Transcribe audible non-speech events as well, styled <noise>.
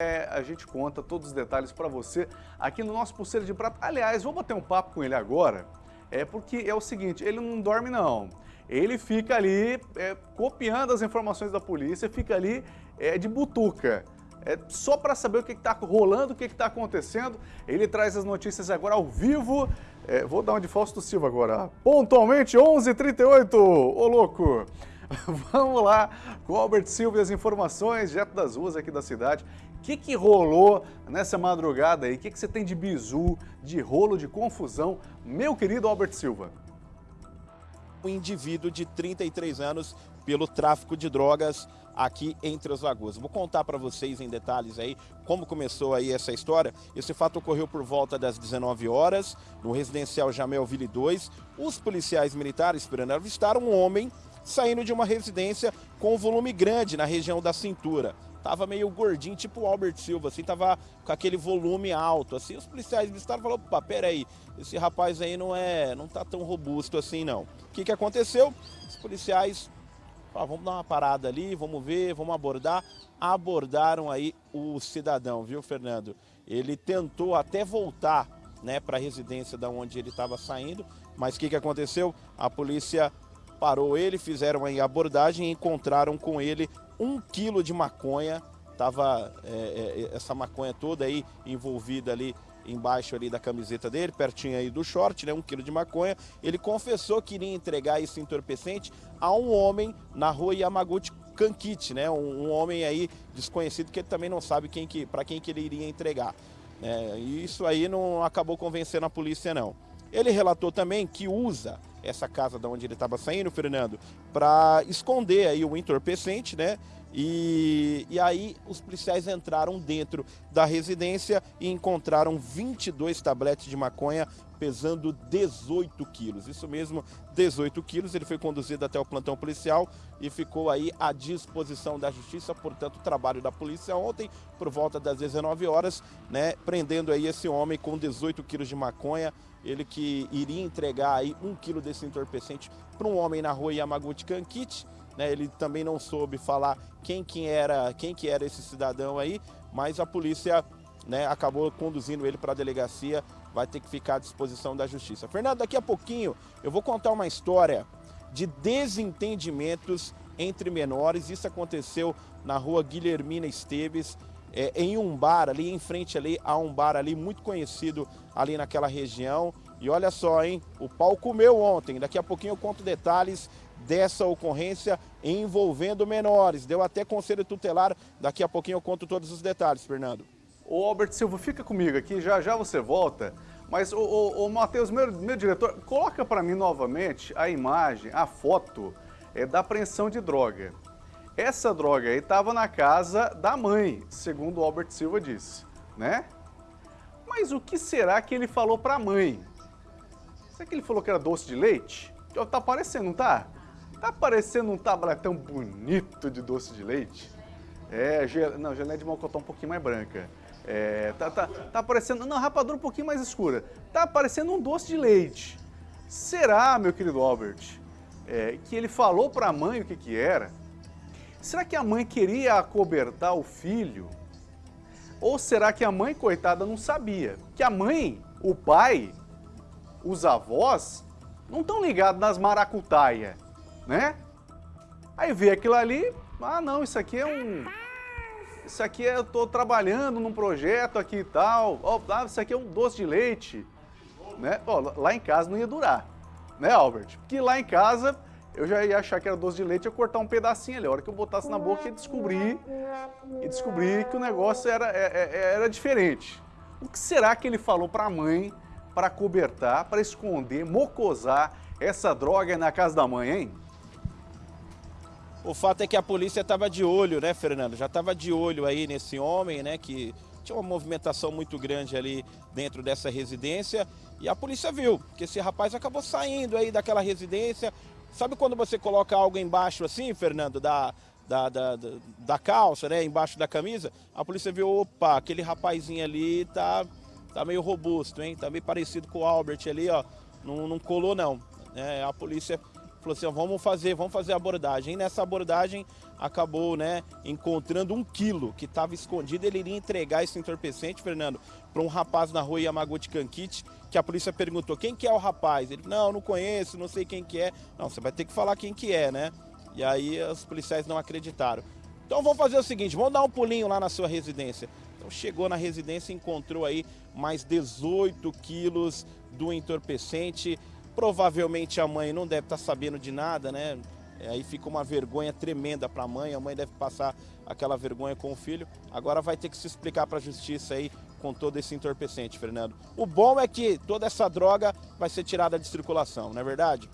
É, a gente conta todos os detalhes para você aqui no nosso Pulseira de Prata. Aliás, vou bater um papo com ele agora, é porque é o seguinte, ele não dorme não. Ele fica ali é, copiando as informações da polícia, fica ali é, de butuca. É só para saber o que está rolando, o que está acontecendo. Ele traz as notícias agora ao vivo. É, vou dar uma de Fausto Silva agora. Pontualmente, 11h38, ô louco! <laughs> Vamos lá com o Albert Silva e as informações direto das ruas aqui da cidade. O que, que rolou nessa madrugada aí? O que, que você tem de bizu, de rolo, de confusão? Meu querido Albert Silva. Um indivíduo de 33 anos pelo tráfico de drogas aqui entre as lagoas. Vou contar para vocês em detalhes aí como começou aí essa história. Esse fato ocorreu por volta das 19 horas no residencial Jamelville 2. Os policiais militares, esperando avistaram um homem saindo de uma residência com um volume grande na região da cintura. Tava meio gordinho, tipo o Albert Silva, assim, tava com aquele volume alto, assim. Os policiais vistaram e falaram, opa, peraí, esse rapaz aí não é, não tá tão robusto assim, não. O que que aconteceu? Os policiais falaram, vamos dar uma parada ali, vamos ver, vamos abordar. Abordaram aí o cidadão, viu, Fernando? Ele tentou até voltar, né, para a residência da onde ele estava saindo, mas o que que aconteceu? A polícia parou ele, fizeram a abordagem e encontraram com ele um quilo de maconha. Tava é, é, essa maconha toda aí envolvida ali embaixo ali da camiseta dele, pertinho aí do short, né, um quilo de maconha. Ele confessou que iria entregar esse entorpecente a um homem na rua Yamaguchi Kankit, né, um, um, homem aí desconhecido que ele também não sabe quem que, para quem que ele iria entregar. É, e isso aí não acabou convencendo a polícia não. Ele relatou também que usa essa casa da onde ele estava saindo, Fernando, para esconder aí o entorpecente, né? E, e aí os policiais entraram dentro da residência e encontraram 22 tabletes de maconha pesando 18 quilos. Isso mesmo, 18 quilos. Ele foi conduzido até o plantão policial e ficou aí à disposição da justiça. Portanto, o trabalho da polícia ontem, por volta das 19 horas, né, prendendo aí esse homem com 18 quilos de maconha. Ele que iria entregar aí um quilo desse entorpecente para um homem na rua Yamaguchi Kankit. Né, ele também não soube falar quem que era, quem que era esse cidadão aí, mas a polícia né, acabou conduzindo ele para a delegacia, vai ter que ficar à disposição da justiça. Fernando, daqui a pouquinho eu vou contar uma história de desentendimentos entre menores. Isso aconteceu na rua Guilhermina Esteves, é, em um bar ali, em frente ali a um bar ali muito conhecido ali naquela região. E olha só, hein, o pau comeu ontem. Daqui a pouquinho eu conto detalhes dessa ocorrência envolvendo menores. Deu até conselho tutelar, daqui a pouquinho eu conto todos os detalhes, Fernando. Ô Albert Silva, fica comigo aqui, já já você volta. Mas, ô, ô Matheus, meu, meu diretor, coloca para mim novamente a imagem, a foto é, da apreensão de droga. Essa droga aí estava na casa da mãe, segundo o Albert Silva disse, né? Mas o que será que ele falou para a mãe? Será que ele falou que era doce de leite? Tá parecendo, não tá? Tá parecendo um tabletão bonito de doce de leite? É, gel... não, geleia de mocotó um pouquinho mais branca. É, tá, tá, tá parecendo, não, rapadura um pouquinho mais escura. Tá parecendo um doce de leite. Será, meu querido Albert, é, que ele falou para a mãe o que que era? Será que a mãe queria acobertar o filho? Ou será que a mãe, coitada, não sabia? Que a mãe, o pai, os avós, não estão ligados nas maracutaia, né? Aí vê aquilo ali, ah não, isso aqui é um... Isso aqui é, eu estou trabalhando num projeto aqui e tal, oh, ah, isso aqui é um doce de leite, né? Oh, lá em casa não ia durar, né Albert? Porque lá em casa eu já ia achar que era doce de leite, eu cortar um pedacinho ali. A hora que eu botasse na boca, ia descobrir, e descobrir que o negócio era, era, é, é, era diferente. O que será que ele falou para a mãe, para cobertar, para esconder, mocosar essa droga na casa da mãe, hein? O fato é que a polícia estava de olho, né, Fernando? Já estava de olho aí nesse homem, né, que tinha uma movimentação muito grande ali dentro dessa residência. E a polícia viu que esse rapaz acabou saindo aí daquela residência, Sabe quando você coloca algo embaixo assim, Fernando, da, da, da, da, calça, né, embaixo da camisa? A polícia viu, opa, aquele rapazinho ali tá, tá meio robusto, hein? Tá meio parecido com o Albert ali, ó. Não, não colou não. É, a polícia falou assim, ó, vamos fazer, vamos fazer a abordagem. E nessa abordagem acabou, né, encontrando um quilo que estava escondido. Ele iria entregar esse entorpecente, Fernando, para um rapaz na rua Yamaguchi Kankit, que a polícia perguntou, quem que é o rapaz? Ele, não, não conheço, não sei quem que é. Não, você vai ter que falar quem que é, né? E aí os policiais não acreditaram. Então vamos fazer o seguinte, vamos dar um pulinho lá na sua residência. Então chegou na residência e encontrou aí mais 18 quilos do entorpecente. Provavelmente a mãe não deve estar tá sabendo de nada, né? Aí fica uma vergonha tremenda para a mãe, a mãe deve passar aquela vergonha com o filho. Agora vai ter que se explicar para a justiça aí com todo esse entorpecente, Fernando. O bom é que toda essa droga vai ser tirada de circulação, não é verdade?